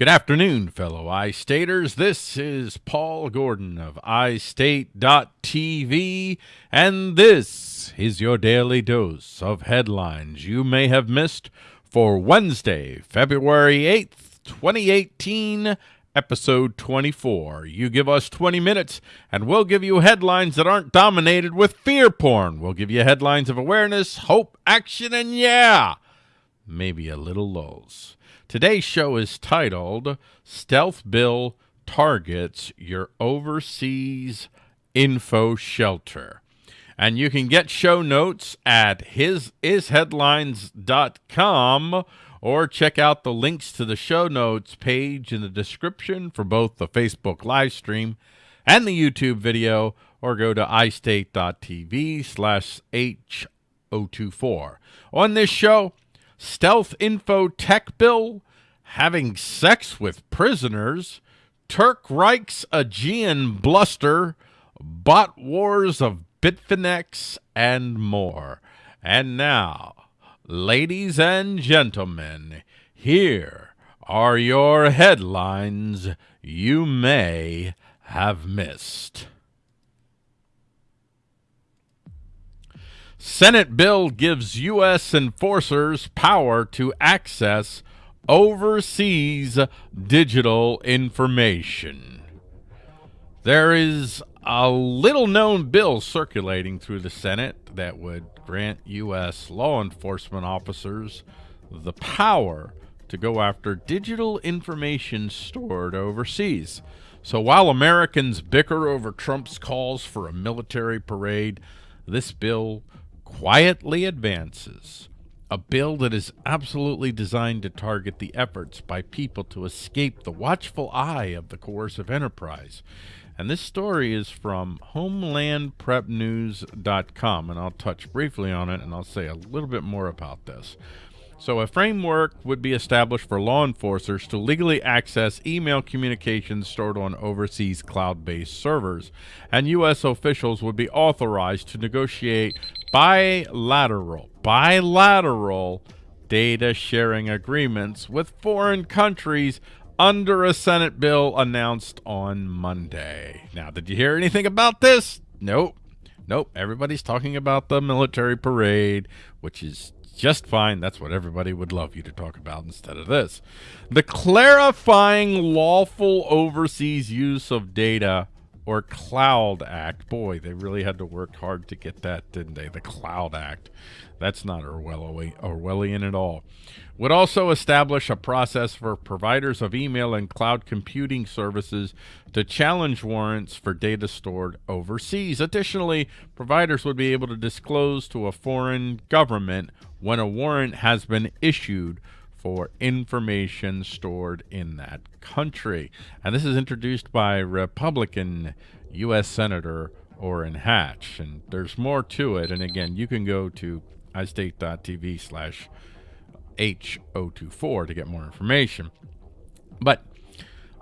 Good afternoon, fellow iStaters. This is Paul Gordon of iState.tv, and this is your daily dose of headlines you may have missed for Wednesday, February 8th, 2018, episode 24. You give us 20 minutes, and we'll give you headlines that aren't dominated with fear porn. We'll give you headlines of awareness, hope, action, and yeah, maybe a little lulls. Today's show is titled Stealth Bill Targets Your Overseas Info Shelter. And you can get show notes at hisisheadlines.com or check out the links to the show notes page in the description for both the Facebook live stream and the YouTube video or go to istate.tv slash H024. On this show, stealth info tech bill, having sex with prisoners, Turk Reich's Aegean bluster, bot wars of Bitfinex, and more. And now, ladies and gentlemen, here are your headlines you may have missed. Senate bill gives U.S. enforcers power to access overseas digital information. There is a little known bill circulating through the Senate that would grant U.S. law enforcement officers the power to go after digital information stored overseas. So while Americans bicker over Trump's calls for a military parade, this bill quietly advances a bill that is absolutely designed to target the efforts by people to escape the watchful eye of the coercive enterprise. And this story is from HomelandPrepNews.com, and I'll touch briefly on it and I'll say a little bit more about this. So a framework would be established for law enforcers to legally access email communications stored on overseas cloud-based servers, and U.S. officials would be authorized to negotiate bilateral, bilateral data sharing agreements with foreign countries under a Senate bill announced on Monday. Now, did you hear anything about this? Nope. Nope. Everybody's talking about the military parade, which is just fine. That's what everybody would love you to talk about instead of this. The clarifying lawful overseas use of data or Cloud Act. Boy, they really had to work hard to get that, didn't they? The Cloud Act. That's not Orwellian at all. Would also establish a process for providers of email and cloud computing services to challenge warrants for data stored overseas. Additionally, providers would be able to disclose to a foreign government when a warrant has been issued for information stored in that country. And this is introduced by Republican U.S. Senator Orrin Hatch. And there's more to it. And again, you can go to istate.tv slash H024 to get more information. But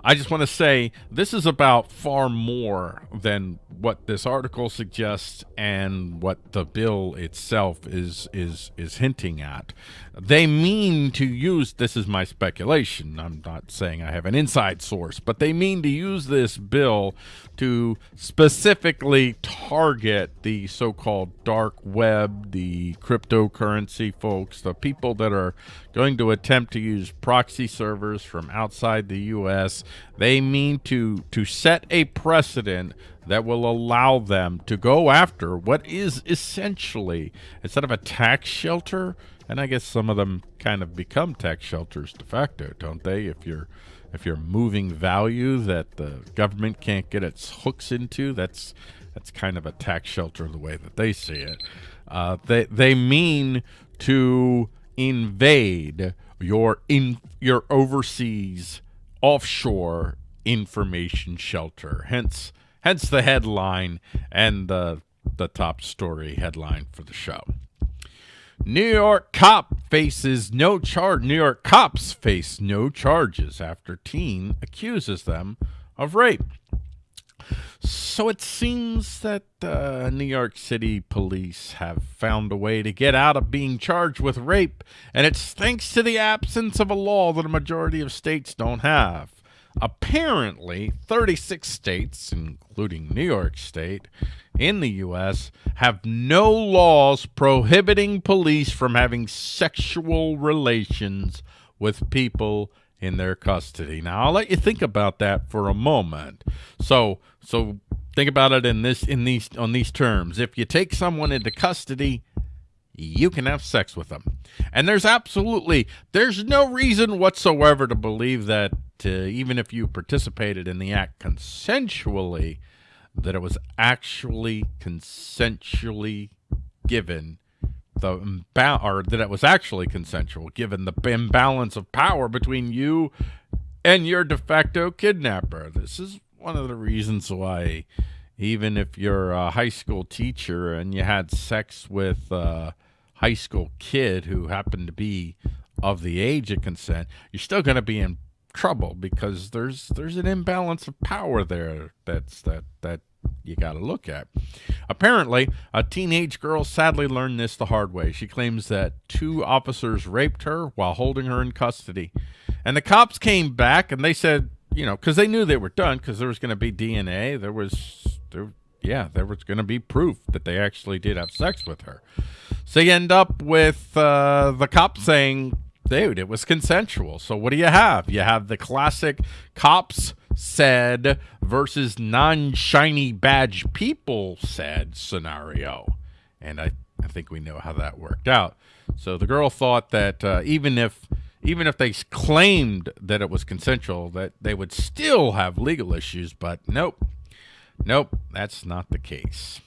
I just want to say this is about far more than what this article suggests and what the bill itself is is is hinting at. They mean to use this is my speculation. I'm not saying I have an inside source, but they mean to use this bill to specifically target the so-called dark web, the cryptocurrency folks, the people that are going to attempt to use proxy servers from outside the US. They mean to to set a precedent that will allow them to go after what is essentially instead of a tax shelter, and I guess some of them kind of become tax shelters de facto, don't they? If you're if you're moving value that the government can't get its hooks into, that's that's kind of a tax shelter the way that they see it. Uh, they they mean to invade your in your overseas offshore information shelter. Hence hence the headline and the the top story headline for the show. New York cop faces no charge. New York cops face no charges after teen accuses them of rape. So it seems that uh, New York City police have found a way to get out of being charged with rape, and it's thanks to the absence of a law that a majority of states don't have. Apparently, 36 states, including New York State, in the U.S., have no laws prohibiting police from having sexual relations with people in their custody. Now, I'll let you think about that for a moment. So, so think about it in this in these on these terms. If you take someone into custody, you can have sex with them. And there's absolutely there's no reason whatsoever to believe that uh, even if you participated in the act consensually that it was actually consensually given the or that it was actually consensual given the imbalance of power between you and your de facto kidnapper. This is one of the reasons why even if you're a high school teacher and you had sex with a high school kid who happened to be of the age of consent, you're still going to be in trouble because there's there's an imbalance of power there that's that that you got to look at. Apparently, a teenage girl sadly learned this the hard way. She claims that two officers raped her while holding her in custody. And the cops came back and they said, you know, because they knew they were done because there was going to be DNA. There was, there, yeah, there was going to be proof that they actually did have sex with her. So you end up with uh, the cops saying, dude, it was consensual. So what do you have? You have the classic cops said versus non-shiny badge people said scenario. And I, I think we know how that worked out. So the girl thought that uh, even if even if they claimed that it was consensual, that they would still have legal issues, but nope. Nope, that's not the case.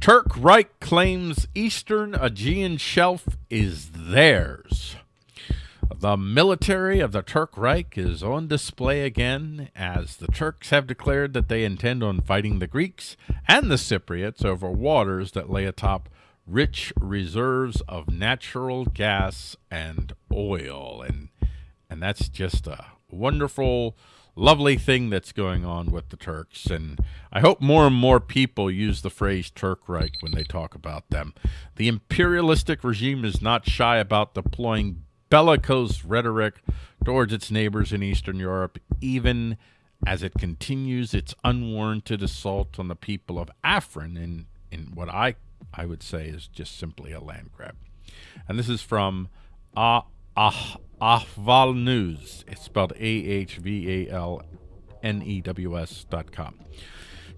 Turk Reich claims Eastern Aegean Shelf is theirs. The military of the Turk Reich is on display again as the Turks have declared that they intend on fighting the Greeks and the Cypriots over waters that lay atop rich reserves of natural gas and oil. And, and that's just a wonderful, lovely thing that's going on with the Turks. And I hope more and more people use the phrase Turk Reich when they talk about them. The imperialistic regime is not shy about deploying bellicose rhetoric towards its neighbors in Eastern Europe, even as it continues its unwarranted assault on the people of Afrin in, in what I, I would say is just simply a land grab. And this is from ah, ah, Ahval News. It's spelled A-H-V-A-L-N-E-W-S dot com.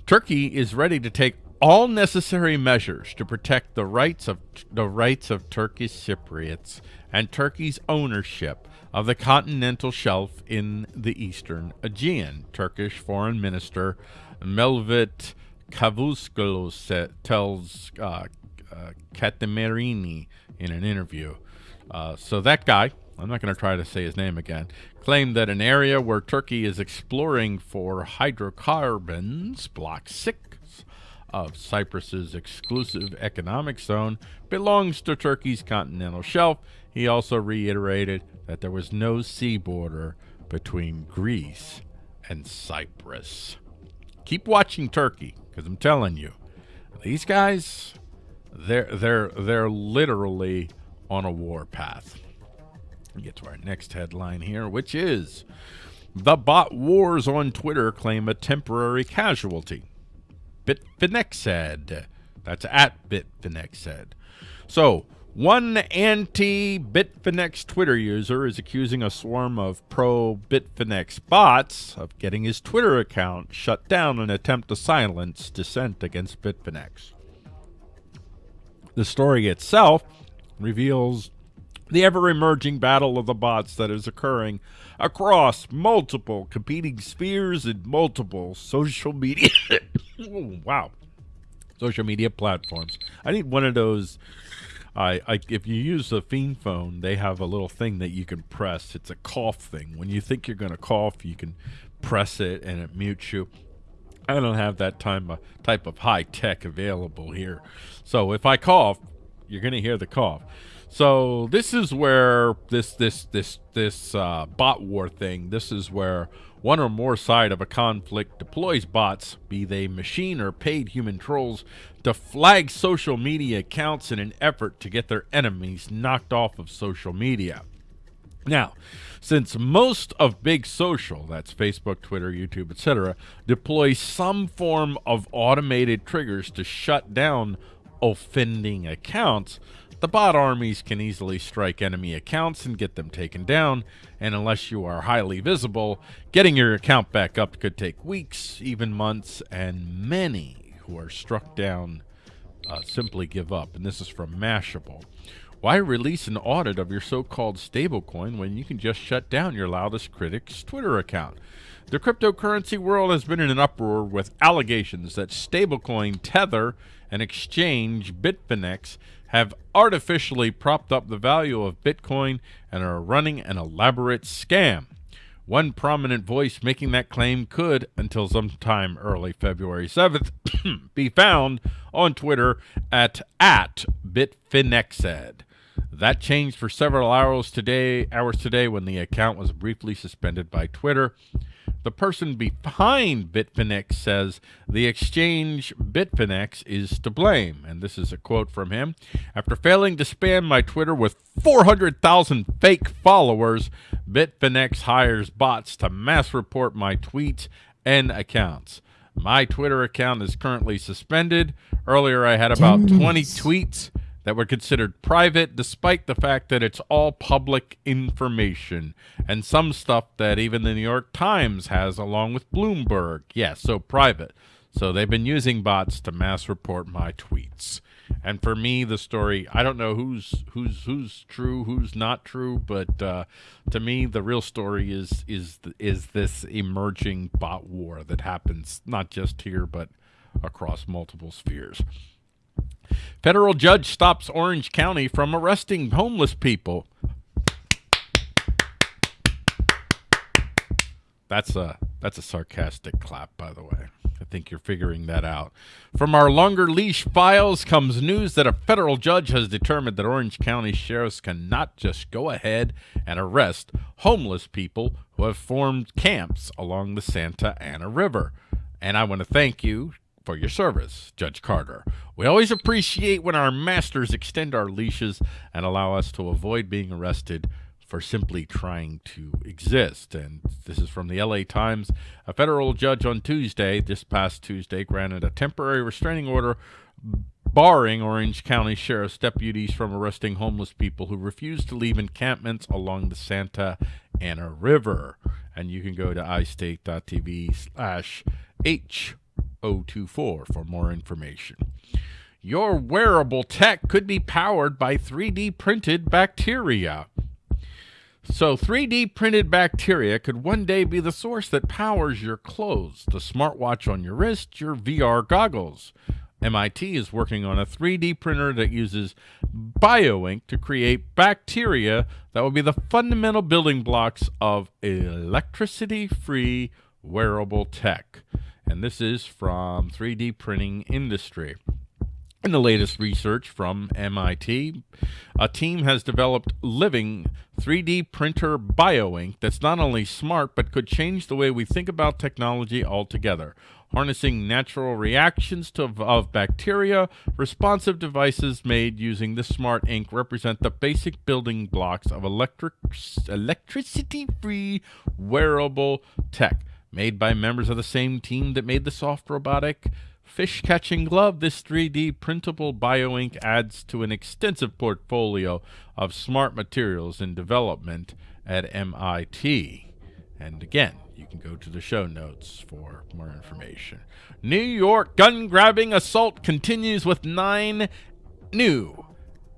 Turkey is ready to take all necessary measures to protect the rights of the rights of Turkish Cypriots and Turkey's ownership of the continental shelf in the eastern Aegean. Turkish Foreign Minister Mevlut Cavusoglu tells uh, uh, in an interview. Uh, so that guy, I'm not going to try to say his name again, claimed that an area where Turkey is exploring for hydrocarbons, Block 6, of Cyprus's exclusive economic zone belongs to Turkey's continental shelf. He also reiterated that there was no sea border between Greece and Cyprus. Keep watching Turkey, because I'm telling you, these guys, they're they're they're literally on a war path. We get to our next headline here, which is the bot wars on Twitter claim a temporary casualty. Bitfinexed. That's at Bitfinexed. So, one anti-Bitfinex Twitter user is accusing a swarm of pro-Bitfinex bots of getting his Twitter account shut down in an attempt to silence dissent against Bitfinex. The story itself reveals the ever-emerging battle of the bots that is occurring across multiple competing spheres and multiple social media. Oh, wow. Social media platforms. I need one of those I, I if you use the fiend phone they have a little thing that you can press. It's a cough thing. When you think you're going to cough you can press it and it mutes you. I don't have that time, uh, type of high tech available here. So if I cough, you're going to hear the cough. So this is where this this this this uh, bot war thing. This is where one or more side of a conflict deploys bots, be they machine or paid human trolls, to flag social media accounts in an effort to get their enemies knocked off of social media. Now, since most of big social, that's Facebook, Twitter, YouTube, etc., deploy some form of automated triggers to shut down offending accounts, the bot armies can easily strike enemy accounts and get them taken down, and unless you are highly visible, getting your account back up could take weeks, even months, and many who are struck down uh, simply give up. And this is from Mashable. Why release an audit of your so-called stablecoin when you can just shut down your loudest critic's Twitter account? The cryptocurrency world has been in an uproar with allegations that stablecoin Tether and exchange Bitfinex have artificially propped up the value of Bitcoin and are running an elaborate scam. One prominent voice making that claim could, until sometime early February 7th, be found on Twitter at, at Bitfinexed. That changed for several hours today, hours today when the account was briefly suspended by Twitter. The person behind Bitfinex says the exchange Bitfinex is to blame. And this is a quote from him. After failing to spam my Twitter with 400,000 fake followers, Bitfinex hires bots to mass report my tweets and accounts. My Twitter account is currently suspended. Earlier, I had about 20 tweets that were considered private despite the fact that it's all public information and some stuff that even the New York Times has along with Bloomberg. Yes, yeah, so private. So they've been using bots to mass report my tweets. And for me, the story, I don't know who's who's who's true, who's not true, but uh, to me, the real story is is is this emerging bot war that happens not just here but across multiple spheres. Federal judge stops Orange County from arresting homeless people. That's a that's a sarcastic clap, by the way. I think you're figuring that out. From our longer leash files comes news that a federal judge has determined that Orange County sheriffs cannot just go ahead and arrest homeless people who have formed camps along the Santa Ana River. And I want to thank you for your service, Judge Carter. We always appreciate when our masters extend our leashes and allow us to avoid being arrested for simply trying to exist. And this is from the LA Times. A federal judge on Tuesday, this past Tuesday, granted a temporary restraining order barring Orange County Sheriff's deputies from arresting homeless people who refuse to leave encampments along the Santa Ana River. And you can go to istate.tv slash H 024 for more information. Your wearable tech could be powered by 3D printed bacteria. So 3D printed bacteria could one day be the source that powers your clothes, the smartwatch on your wrist, your VR goggles. MIT is working on a 3D printer that uses bioink to create bacteria that will be the fundamental building blocks of electricity-free wearable tech and this is from 3D Printing Industry. In the latest research from MIT, a team has developed living 3D printer bioink that's not only smart but could change the way we think about technology altogether. Harnessing natural reactions to, of bacteria, responsive devices made using the smart ink represent the basic building blocks of electric electricity-free wearable tech. Made by members of the same team that made the soft robotic fish catching glove, this 3D printable bioink adds to an extensive portfolio of smart materials in development at MIT. And again, you can go to the show notes for more information. New York gun grabbing assault continues with nine new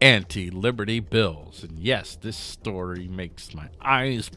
anti liberty bills. And yes, this story makes my eyes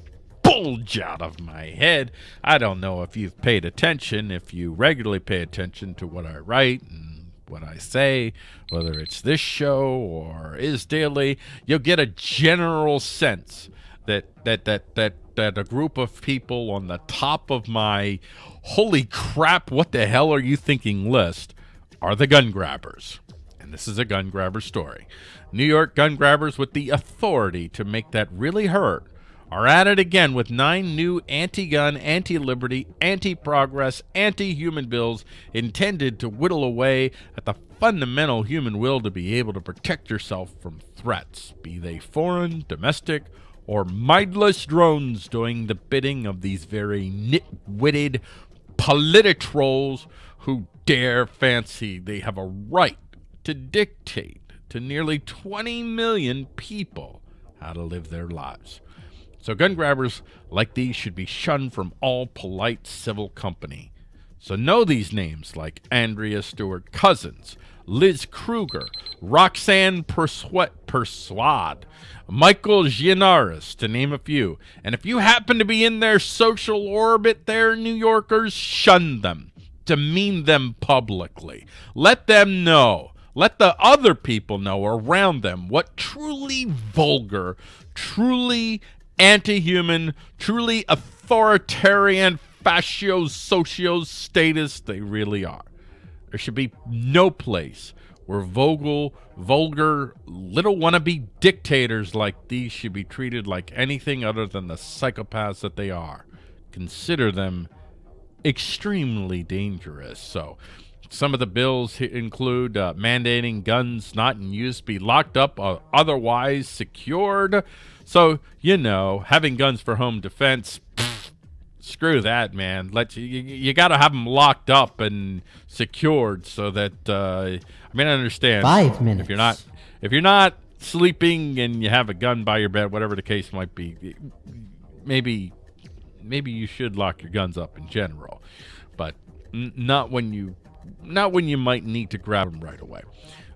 bulge out of my head. I don't know if you've paid attention, if you regularly pay attention to what I write and what I say, whether it's this show or is daily, you'll get a general sense that that that that that a group of people on the top of my holy crap, what the hell are you thinking list are the gun grabbers. and this is a gun grabber story. New York gun grabbers with the authority to make that really hurt are at it again with nine new anti-gun, anti-liberty, anti-progress, anti-human bills intended to whittle away at the fundamental human will to be able to protect yourself from threats, be they foreign, domestic, or mindless drones doing the bidding of these very nit-witted polititrolls who dare fancy they have a right to dictate to nearly 20 million people how to live their lives. So gun grabbers like these should be shunned from all polite civil company. So know these names like Andrea Stewart Cousins, Liz Krueger, Roxanne Persaud, Michael Gianaris, to name a few. And if you happen to be in their social orbit there, New Yorkers, shun them, demean them publicly. Let them know, let the other people know around them what truly vulgar, truly anti-human, truly authoritarian fascio socio status they really are. There should be no place where vogal, vulgar, little wannabe dictators like these should be treated like anything other than the psychopaths that they are. Consider them extremely dangerous. So, some of the bills include uh, mandating guns not in use be locked up or otherwise secured, so, you know, having guns for home defense, pff, screw that, man. Let you, you, got to have them locked up and secured so that uh, I mean, I understand. Five minutes. If you're not, if you're not sleeping and you have a gun by your bed, whatever the case might be, maybe, maybe you should lock your guns up in general, but not when you, not when you might need to grab them right away.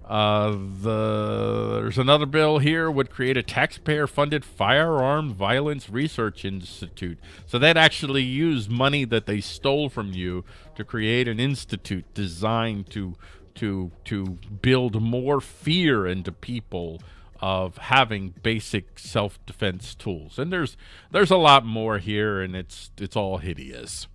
Uh, the, there's another bill here would create a taxpayer-funded firearm violence research institute. So they'd actually use money that they stole from you to create an institute designed to to to build more fear into people of having basic self-defense tools. And there's there's a lot more here, and it's it's all hideous.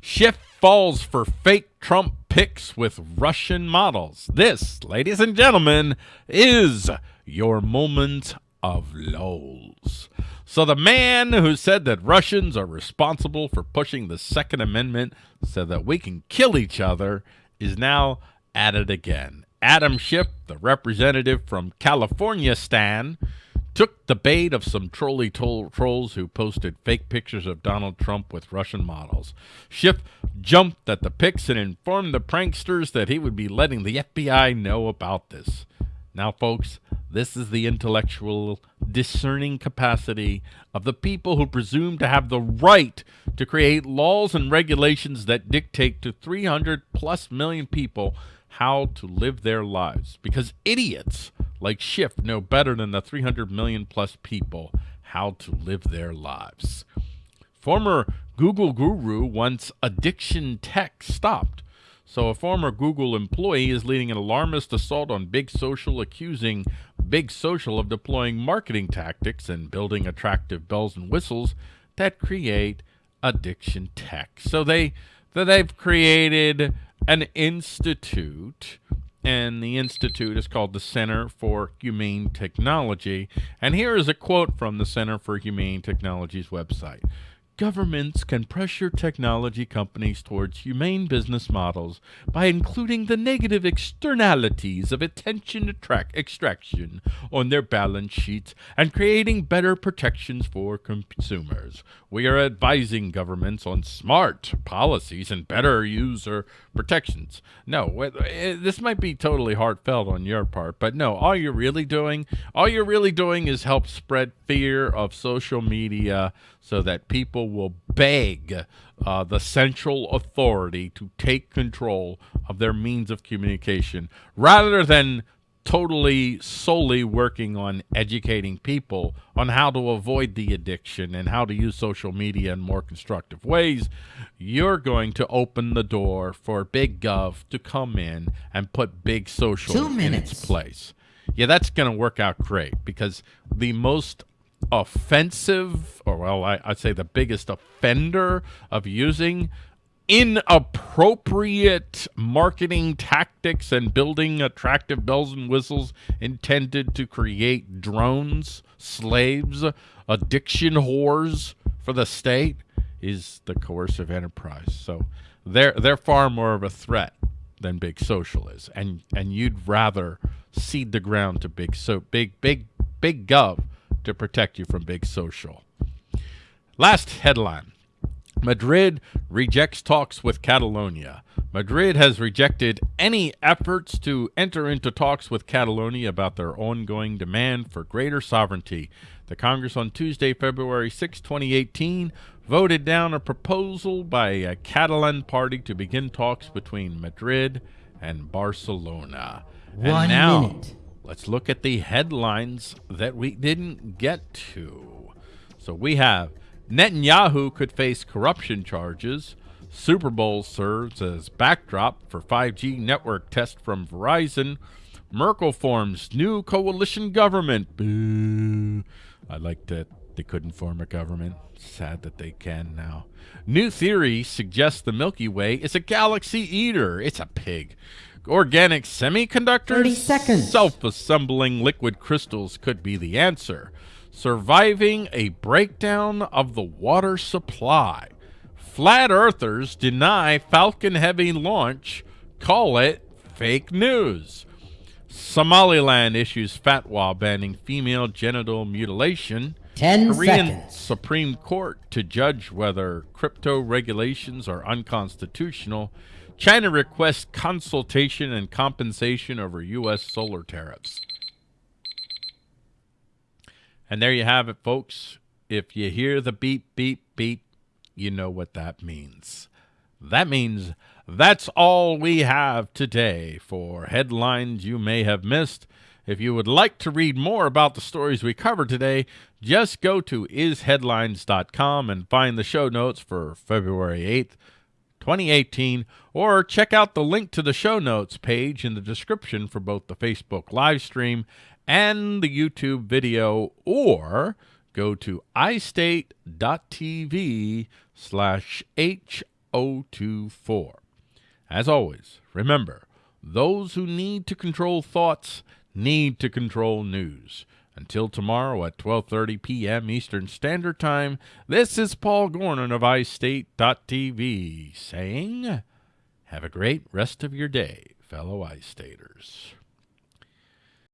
Schiff falls for fake Trump pics with Russian models. This, ladies and gentlemen, is your moment of lols. So the man who said that Russians are responsible for pushing the Second Amendment so that we can kill each other is now at it again. Adam Schiff, the representative from California Stan, took the bait of some trolley trolls who posted fake pictures of Donald Trump with Russian models. Schiff jumped at the pics and informed the pranksters that he would be letting the FBI know about this. Now, folks, this is the intellectual, discerning capacity of the people who presume to have the right to create laws and regulations that dictate to 300 plus million people how to live their lives. Because idiots like Schiff know better than the 300 million plus people how to live their lives. Former Google guru wants addiction tech stopped. So a former Google employee is leading an alarmist assault on Big Social, accusing Big Social of deploying marketing tactics and building attractive bells and whistles that create addiction tech. So they that they've created an institute and the institute is called the Center for Humane Technology. And here is a quote from the Center for Humane Technology's website. Governments can pressure technology companies towards humane business models by including the negative externalities of attention extraction on their balance sheets and creating better protections for consumers. We are advising governments on smart policies and better user protections. No, eh, this might be totally heartfelt on your part, but no, all you're really doing, all you're really doing is help spread fear of social media so that people will beg uh, the central authority to take control of their means of communication rather than totally solely working on educating people on how to avoid the addiction and how to use social media in more constructive ways, you're going to open the door for big gov to come in and put big social in its place. Yeah, that's going to work out great because the most offensive, or well, I, would say the biggest offender of using inappropriate marketing tactics and building attractive bells and whistles intended to create drones, slaves, addiction whores for the state is the coercive enterprise. So they're they're far more of a threat than big social is. And and you'd rather cede the ground to big so big big big gov to protect you from big social. Last headline. Madrid rejects talks with Catalonia. Madrid has rejected any efforts to enter into talks with Catalonia about their ongoing demand for greater sovereignty. The Congress on Tuesday, February 6, 2018, voted down a proposal by a Catalan party to begin talks between Madrid and Barcelona. One and now, minute. Let's look at the headlines that we didn't get to. So we have Netanyahu could face corruption charges. Super Bowl serves as backdrop for 5G network test from Verizon. Merkel forms new coalition government. Boo. I like that they couldn't form a government. Sad that they can now. New theory suggests the Milky Way is a galaxy eater. It's a pig. Organic semiconductors? 30 seconds. Self-assembling liquid crystals could be the answer. Surviving a breakdown of the water supply. Flat earthers deny Falcon Heavy launch, call it fake news. Somaliland issues fatwa banning female genital mutilation. 10 Korean seconds. Supreme Court to judge whether crypto regulations are unconstitutional. China requests consultation and compensation over U.S. solar tariffs. And there you have it, folks. If you hear the beep, beep, beep, you know what that means. That means that's all we have today for headlines you may have missed. If you would like to read more about the stories we covered today, just go to isheadlines.com and find the show notes for February 8th, 2018, or check out the link to the show notes page in the description for both the Facebook live stream and the YouTube video, or go to istate.tv slash H024. As always, remember, those who need to control thoughts need to control news. Until tomorrow at 12:30 p.m. Eastern Standard Time, this is Paul Gordon of iState.tv saying, "Have a great rest of your day, fellow iStaters."